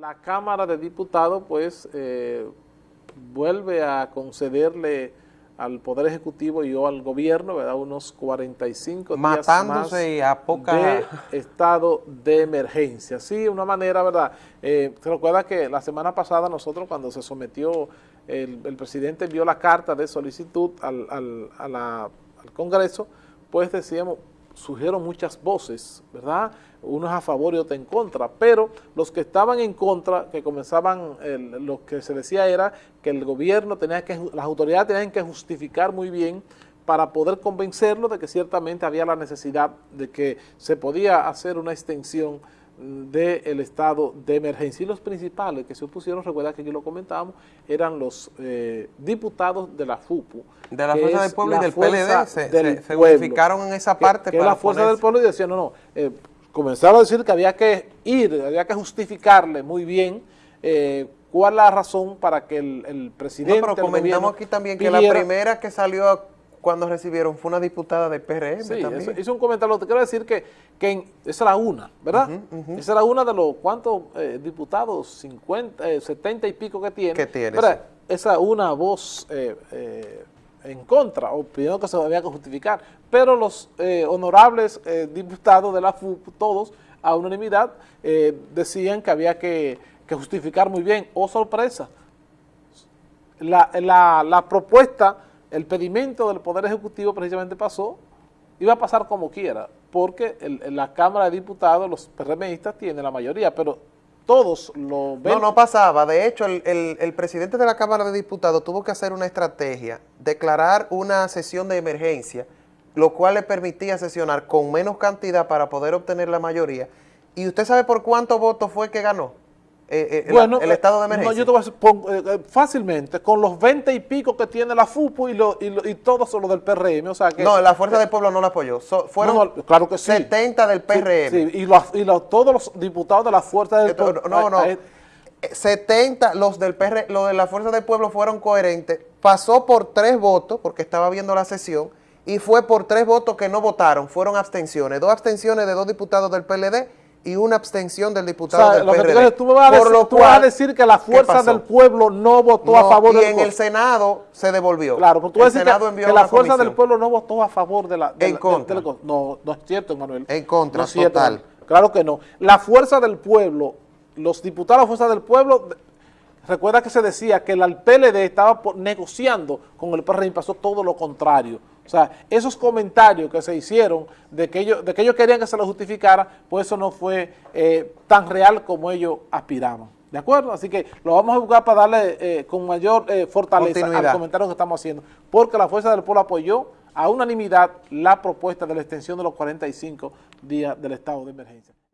La Cámara de Diputados, pues, eh, vuelve a concederle al Poder Ejecutivo y o al Gobierno, ¿verdad?, unos 45 Matándose días a poca... de estado de emergencia. Sí, una manera, ¿verdad? Eh, se recuerda que la semana pasada nosotros, cuando se sometió, el, el presidente envió la carta de solicitud al, al, a la, al Congreso, pues decíamos, surgieron muchas voces, ¿verdad? Unos a favor y otros en contra, pero los que estaban en contra, que comenzaban, lo que se decía era que el gobierno tenía que, las autoridades tenían que justificar muy bien para poder convencerlo de que ciertamente había la necesidad de que se podía hacer una extensión del estado de emergencia. Y los principales que se opusieron, recuerda que aquí lo comentábamos, eran los eh, diputados de la FUPU. De la Fuerza del Pueblo y del PLD, se, del se, unificaron en esa parte. Que, que la Fuerza ponerse. del Pueblo y decían, no, no, eh, comenzaron a decir que había que ir, había que justificarle muy bien eh, cuál la razón para que el, el presidente... No, pero comentamos aquí también que pidiera, la primera que salió cuando recibieron fue una diputada del PRM sí, también. hizo un comentario, te quiero decir que, que en, esa era una, ¿verdad? Uh -huh, uh -huh. Esa era una de los, ¿cuántos eh, diputados? 50, eh, 70 y pico que tiene. ¿Qué tiene? Sí. Esa una voz eh, eh, en contra, o pidiendo que se había que justificar, pero los eh, honorables diputados de la FUP, todos, a unanimidad, decían que había que, que, justificar muy bien. ¡Oh, sorpresa! La, la, la propuesta el pedimento del Poder Ejecutivo precisamente pasó, iba a pasar como quiera, porque el, la Cámara de Diputados, los PRMistas tienen la mayoría, pero todos lo ven. No, no pasaba. De hecho, el, el, el, presidente de la Cámara de Diputados tuvo que hacer una estrategia, declarar una sesión de emergencia, lo cual le permitía sesionar con menos cantidad para poder obtener la mayoría. ¿Y usted sabe por cuántos votos fue que ganó? Eh, eh, bueno, el, el, estado de emergencia. No, yo te voy a decir, pon, eh, fácilmente, con los 20 y pico que tiene la FUPU y, lo, y, lo, y todo son los del PRM, o sea que... No, la Fuerza del Pueblo no la apoyó, so, fueron no, no, claro que sí. 70 del PRM. Sí, sí. y, los, y los, todos los diputados de la Fuerza del Pueblo... No, no, 70, los del PR, los de la Fuerza del Pueblo fueron coherentes, pasó por tres votos, porque estaba viendo la sesión, y fue por tres votos que no votaron, fueron abstenciones, dos abstenciones de dos diputados del PLD y una abstención del diputado o sea, del lo PRD. Que tú, me vas a, decir, tú vas a decir que la fuerza del pueblo no votó no, a favor y del en el Senado se devolvió. Claro, pero tú vas a decir que, que la fuerza comisión. del pueblo no votó a favor de la... De en la, contra. De, de, no, no es cierto, Manuel. En contra, no es cierto, total. Claro que no. La fuerza del pueblo, los diputados de la fuerza del pueblo... Recuerda que se decía que el PLD estaba negociando con el PRM y pasó todo lo contrario. O sea, esos comentarios que se hicieron de que ellos, de que ellos querían que se lo justificara, pues eso no fue eh, tan real como ellos aspiraban. ¿De acuerdo? Así que lo vamos a buscar para darle eh, con mayor eh, fortaleza al comentario que estamos haciendo. Porque la Fuerza del Pueblo apoyó a unanimidad la propuesta de la extensión de los 45 días del estado de emergencia.